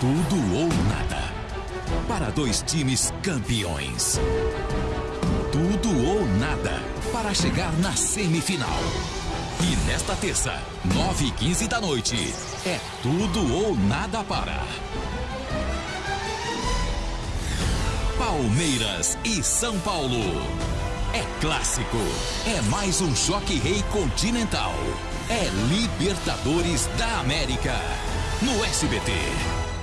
tudo ou nada. Para dois times campeões. Tudo ou nada para chegar na semifinal. E nesta terça, 9 e 15 da noite, é tudo ou nada para. Palmeiras e São Paulo. É clássico. É mais um choque rei continental. É Libertadores da América. No SBT.